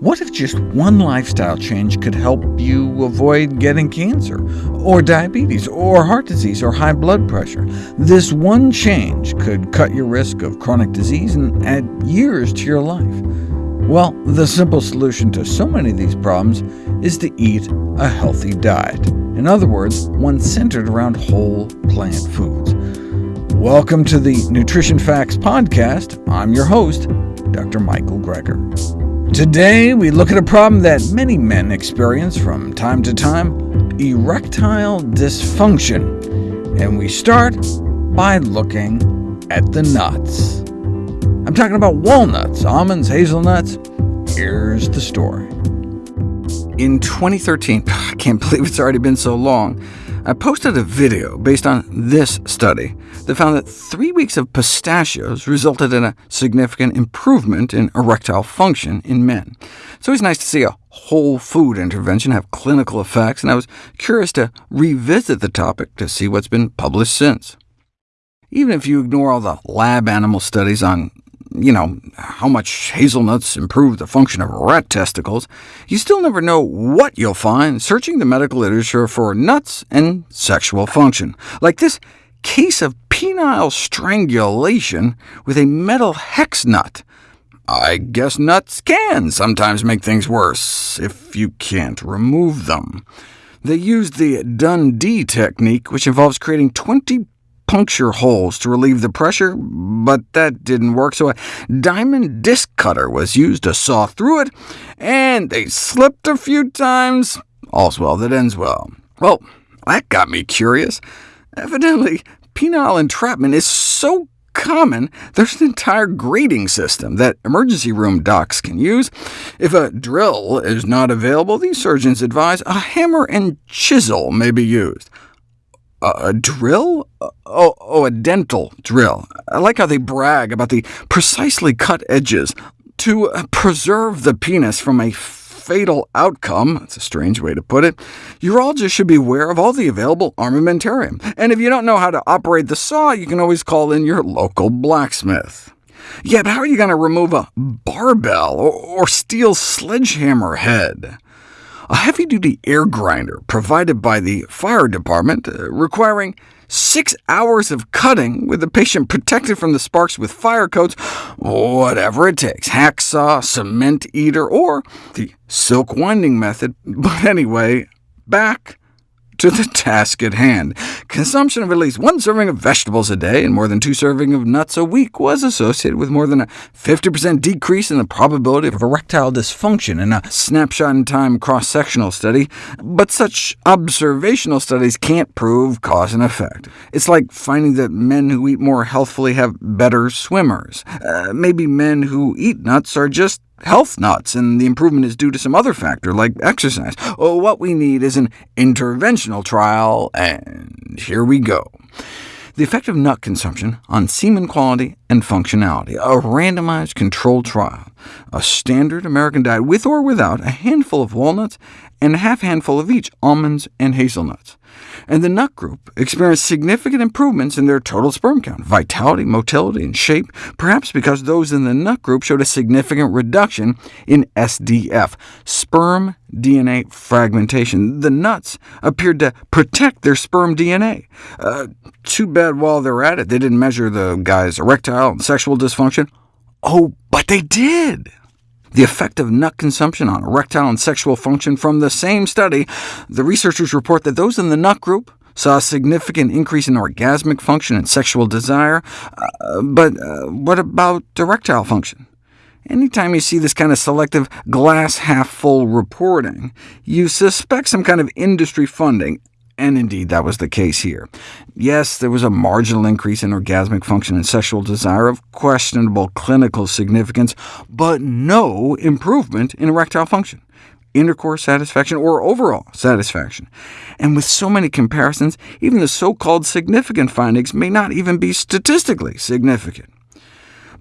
What if just one lifestyle change could help you avoid getting cancer, or diabetes, or heart disease, or high blood pressure? This one change could cut your risk of chronic disease and add years to your life. Well, the simple solution to so many of these problems is to eat a healthy diet. In other words, one centered around whole plant foods. Welcome to the Nutrition Facts Podcast. I'm your host, Dr. Michael Greger. Today, we look at a problem that many men experience from time to time, erectile dysfunction. And we start by looking at the nuts. I'm talking about walnuts, almonds, hazelnuts. Here's the story. In 2013, I can't believe it's already been so long, I posted a video based on this study that found that three weeks of pistachios resulted in a significant improvement in erectile function in men. So it's always nice to see a whole food intervention have clinical effects, and I was curious to revisit the topic to see what's been published since. Even if you ignore all the lab animal studies on you know, how much hazelnuts improve the function of rat testicles, you still never know what you'll find searching the medical literature for nuts and sexual function, like this case of penile strangulation with a metal hex nut. I guess nuts can sometimes make things worse, if you can't remove them. They used the Dundee technique, which involves creating 20 puncture holes to relieve the pressure, but that didn't work, so a diamond disc cutter was used to saw through it, and they slipped a few times. All's well that ends well. Well, that got me curious. Evidently, penile entrapment is so common, there's an entire grading system that emergency room docs can use. If a drill is not available, these surgeons advise a hammer and chisel may be used a drill? Oh, oh, a dental drill. I like how they brag about the precisely cut edges. To preserve the penis from a fatal outcome, that's a strange way to put it, urologists should be aware of all the available armamentarium. And if you don't know how to operate the saw, you can always call in your local blacksmith. Yeah, but how are you going to remove a barbell or, steel sledgehammer head? a heavy-duty air grinder provided by the fire department, uh, requiring six hours of cutting with the patient protected from the sparks with fire coats, whatever it takes, hacksaw, cement eater, or the silk winding method. But anyway, back to the task at hand. Consumption of at least one serving of vegetables a day and more than two servings of nuts a week was associated with more than a 50% decrease in the probability of erectile dysfunction in a snapshot-in-time cross-sectional study, but such observational studies can't prove cause and effect. It's like finding that men who eat more healthfully have better swimmers. Uh, maybe men who eat nuts are just health nuts, and the improvement is due to some other factor, like exercise. Oh, what we need is an interventional trial, and here we go. The effect of nut consumption on semen quality and functionality, a randomized controlled trial, a standard American diet with or without a handful of walnuts and a half handful of each almonds and hazelnuts and the nut group experienced significant improvements in their total sperm count, vitality, motility, and shape, perhaps because those in the nut group showed a significant reduction in SDF, sperm DNA fragmentation. The nuts appeared to protect their sperm DNA. Uh, too bad while they're at it, they didn't measure the guy's erectile and sexual dysfunction. Oh, but they did! the effect of nut consumption on erectile and sexual function from the same study, the researchers report that those in the nut group saw a significant increase in orgasmic function and sexual desire. Uh, but uh, what about erectile function? Anytime you see this kind of selective glass-half-full reporting, you suspect some kind of industry funding, and indeed that was the case here. Yes, there was a marginal increase in orgasmic function and sexual desire of questionable clinical significance, but no improvement in erectile function, intercourse satisfaction, or overall satisfaction. And with so many comparisons, even the so-called significant findings may not even be statistically significant.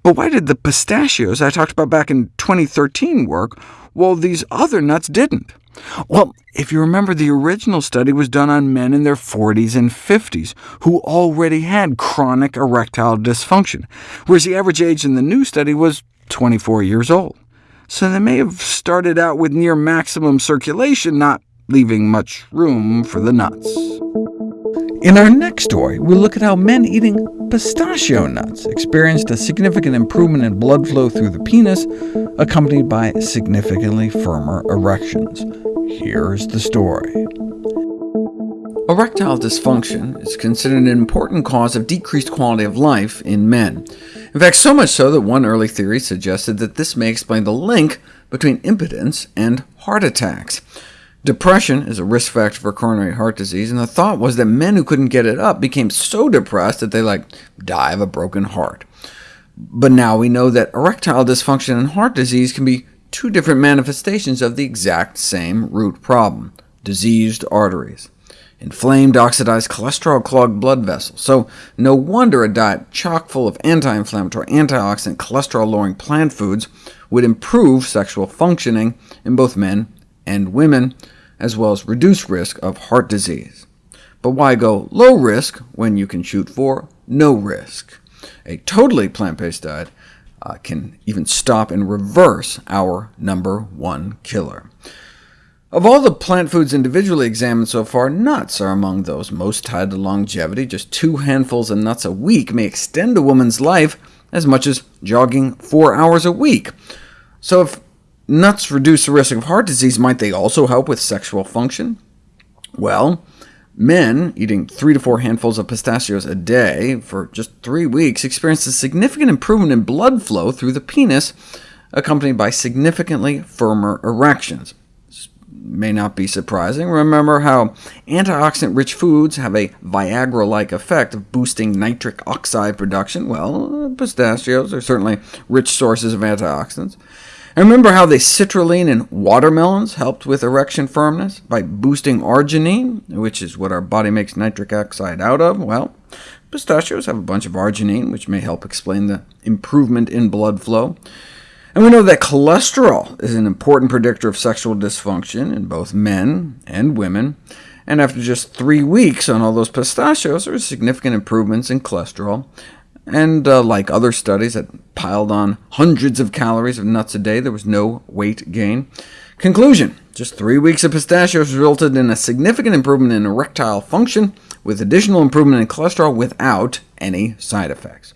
But why did the pistachios I talked about back in 2013 work, while these other nuts didn't? Well, if you remember, the original study was done on men in their 40s and 50s who already had chronic erectile dysfunction, whereas the average age in the new study was 24 years old. so they may have started out with near maximum circulation, not leaving much room for the nuts. In our next story, we'll look at how men eating pistachio nuts experienced a significant improvement in blood flow through the penis, accompanied by significantly firmer erections. Here's the story. Erectile dysfunction is considered an important cause of decreased quality of life in men. In fact, so much so that one early theory suggested that this may explain the link between impotence and heart attacks. Depression is a risk factor for coronary heart disease, and the thought was that men who couldn't get it up became so depressed that they like die of a broken heart. But now we know that erectile dysfunction and heart disease can be two different manifestations of the exact same root problem, diseased arteries inflamed, oxidized, cholesterol-clogged blood vessels. So no wonder a diet chock full of anti-inflammatory, antioxidant, cholesterol-lowering plant foods would improve sexual functioning in both men and women, as well as reduce risk of heart disease. But why go low risk when you can shoot for no risk? A totally plant-based diet uh, can even stop and reverse our number one killer. Of all the plant foods individually examined so far, nuts are among those most tied to longevity. Just two handfuls of nuts a week may extend a woman's life as much as jogging four hours a week. So if nuts reduce the risk of heart disease, might they also help with sexual function? Well, men eating three to four handfuls of pistachios a day for just three weeks experienced a significant improvement in blood flow through the penis, accompanied by significantly firmer erections may not be surprising. Remember how antioxidant-rich foods have a Viagra-like effect of boosting nitric oxide production? Well, pistachios are certainly rich sources of antioxidants. And remember how the citrulline in watermelons helped with erection firmness by boosting arginine, which is what our body makes nitric oxide out of? Well, pistachios have a bunch of arginine, which may help explain the improvement in blood flow. And we know that cholesterol is an important predictor of sexual dysfunction in both men and women, and after just three weeks on all those pistachios, there were significant improvements in cholesterol, and uh, like other studies that piled on hundreds of calories of nuts a day, there was no weight gain. Conclusion, just three weeks of pistachios resulted in a significant improvement in erectile function, with additional improvement in cholesterol without any side effects.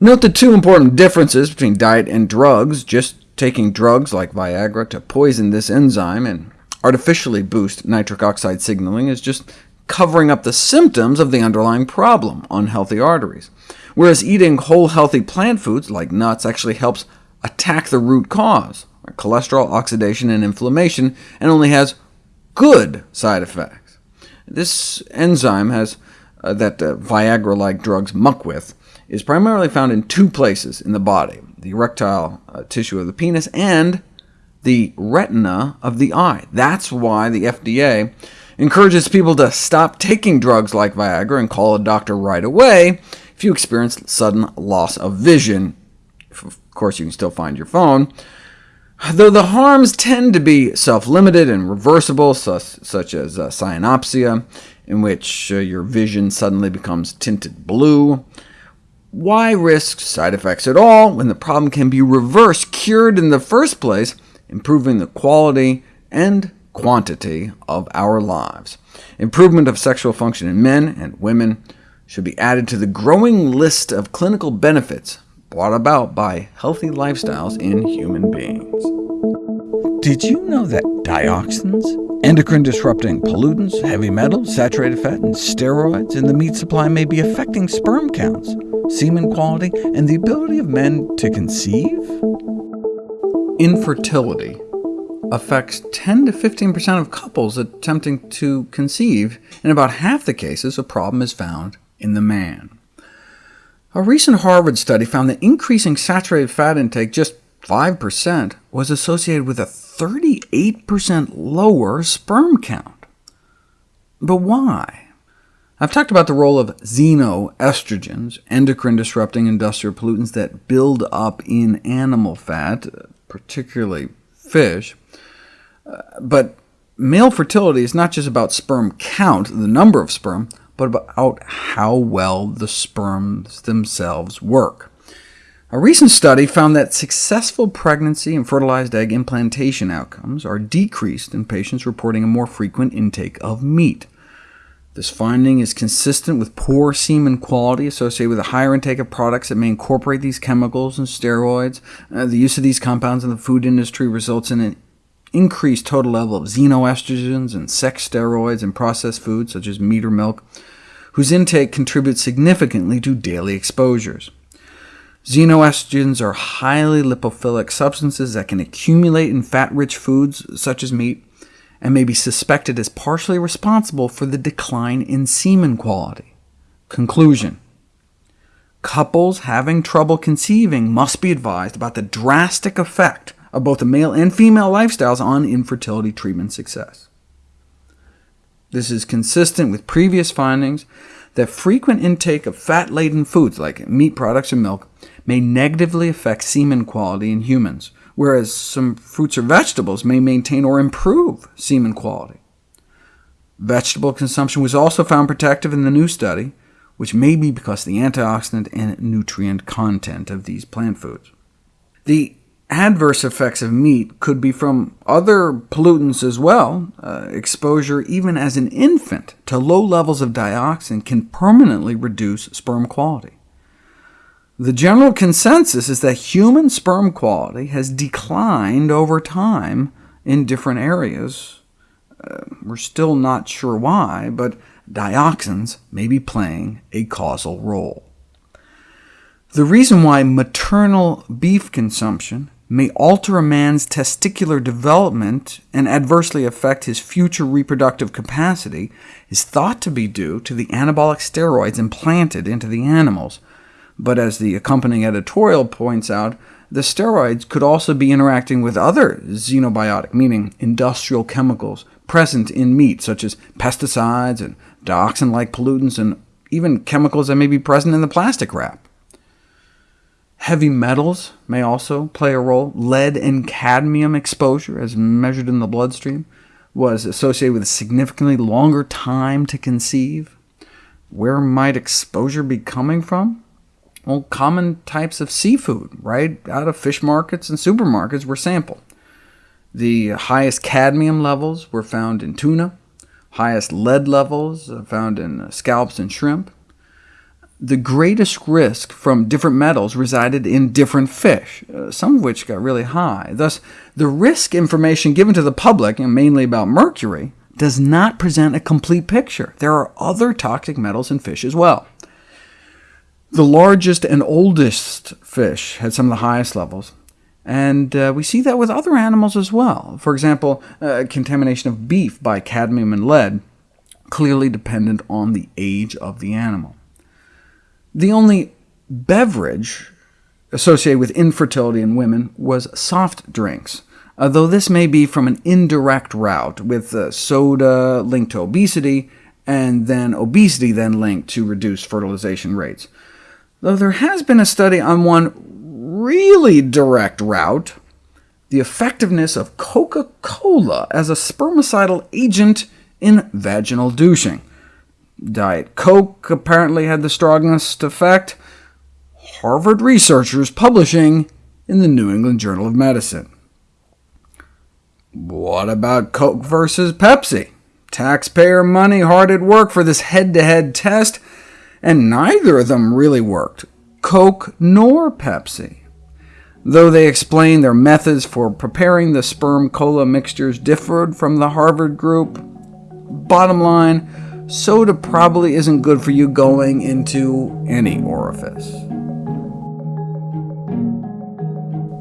Note the two important differences between diet and drugs. Just taking drugs like Viagra to poison this enzyme and artificially boost nitric oxide signaling is just covering up the symptoms of the underlying problem, unhealthy arteries, whereas eating whole healthy plant foods like nuts actually helps attack the root cause, cholesterol oxidation and inflammation, and only has good side effects. This enzyme has uh, that uh, Viagra-like drugs muck with is primarily found in two places in the body, the erectile uh, tissue of the penis and the retina of the eye. That's why the FDA encourages people to stop taking drugs like Viagra and call a doctor right away if you experience sudden loss of vision. Of course, you can still find your phone, though the harms tend to be self-limited and reversible, such as uh, cyanopsia, in which uh, your vision suddenly becomes tinted blue, why risk side effects at all when the problem can be reversed, cured in the first place, improving the quality and quantity of our lives? Improvement of sexual function in men and women should be added to the growing list of clinical benefits brought about by healthy lifestyles in human beings. Did you know that dioxins, endocrine-disrupting pollutants, heavy metals, saturated fat, and steroids in the meat supply may be affecting sperm counts, semen quality, and the ability of men to conceive? Infertility affects 10 to 15% of couples attempting to conceive. In about half the cases, a problem is found in the man. A recent Harvard study found that increasing saturated fat intake just 5% was associated with a 38% lower sperm count. But why? I've talked about the role of xenoestrogens, endocrine-disrupting industrial pollutants that build up in animal fat, particularly fish. But male fertility is not just about sperm count, the number of sperm, but about how well the sperms themselves work. A recent study found that successful pregnancy and fertilized egg implantation outcomes are decreased in patients reporting a more frequent intake of meat. This finding is consistent with poor semen quality associated with a higher intake of products that may incorporate these chemicals and steroids. Uh, the use of these compounds in the food industry results in an increased total level of xenoestrogens and sex steroids in processed foods, such as meat or milk, whose intake contributes significantly to daily exposures. Xenoestrogens are highly lipophilic substances that can accumulate in fat-rich foods, such as meat, and may be suspected as partially responsible for the decline in semen quality. Conclusion Couples having trouble conceiving must be advised about the drastic effect of both the male and female lifestyles on infertility treatment success. This is consistent with previous findings that frequent intake of fat-laden foods, like meat products or milk, may negatively affect semen quality in humans, whereas some fruits or vegetables may maintain or improve semen quality. Vegetable consumption was also found protective in the new study, which may be because of the antioxidant and nutrient content of these plant foods. The adverse effects of meat could be from other pollutants as well. Uh, exposure, even as an infant, to low levels of dioxin can permanently reduce sperm quality. The general consensus is that human sperm quality has declined over time in different areas. Uh, we're still not sure why, but dioxins may be playing a causal role. The reason why maternal beef consumption may alter a man's testicular development and adversely affect his future reproductive capacity is thought to be due to the anabolic steroids implanted into the animals, but as the accompanying editorial points out, the steroids could also be interacting with other xenobiotic, meaning industrial chemicals, present in meat, such as pesticides and dioxin-like pollutants, and even chemicals that may be present in the plastic wrap. Heavy metals may also play a role. Lead and cadmium exposure, as measured in the bloodstream, was associated with a significantly longer time to conceive. Where might exposure be coming from? Well, common types of seafood, right out of fish markets and supermarkets were sampled. The highest cadmium levels were found in tuna, highest lead levels found in scallops and shrimp. The greatest risk from different metals resided in different fish, uh, some of which got really high. Thus, the risk information given to the public, and mainly about mercury, does not present a complete picture. There are other toxic metals in fish as well. The largest and oldest fish had some of the highest levels, and uh, we see that with other animals as well. For example, uh, contamination of beef by cadmium and lead, clearly dependent on the age of the animal. The only beverage associated with infertility in women was soft drinks, uh, though this may be from an indirect route, with uh, soda linked to obesity, and then obesity then linked to reduced fertilization rates though there has been a study on one really direct route, the effectiveness of Coca-Cola as a spermicidal agent in vaginal douching. Diet Coke apparently had the strongest effect. Harvard researchers publishing in the New England Journal of Medicine. What about Coke versus Pepsi? Taxpayer money hard at work for this head-to-head -head test, and neither of them really worked, Coke nor Pepsi. Though they explained their methods for preparing the sperm cola mixtures differed from the Harvard group, bottom line, soda probably isn't good for you going into any orifice.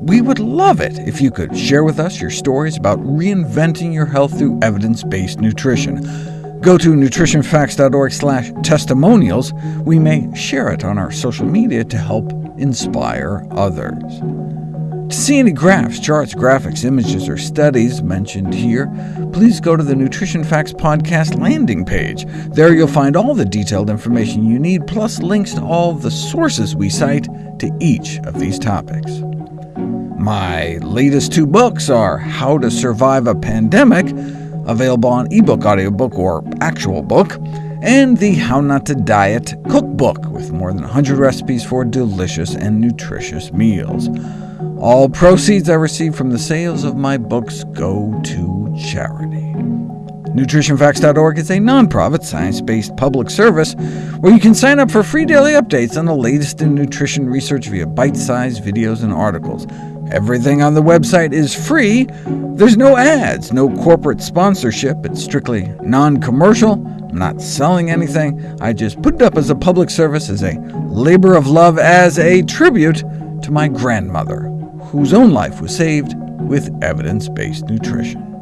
We would love it if you could share with us your stories about reinventing your health through evidence-based nutrition. Go to nutritionfacts.org testimonials. We may share it on our social media to help inspire others. To see any graphs, charts, graphics, images, or studies mentioned here, please go to the Nutrition Facts Podcast landing page. There you'll find all the detailed information you need, plus links to all the sources we cite to each of these topics. My latest two books are How to Survive a Pandemic, available on ebook, audiobook, or actual book, and the How Not to Diet cookbook, with more than 100 recipes for delicious and nutritious meals. All proceeds I receive from the sales of my books go to charity. NutritionFacts.org is a nonprofit, science-based public service where you can sign up for free daily updates on the latest in nutrition research via bite-sized videos and articles. Everything on the website is free. There's no ads, no corporate sponsorship. It's strictly non-commercial. I'm not selling anything. I just put it up as a public service, as a labor of love, as a tribute to my grandmother, whose own life was saved with evidence-based nutrition.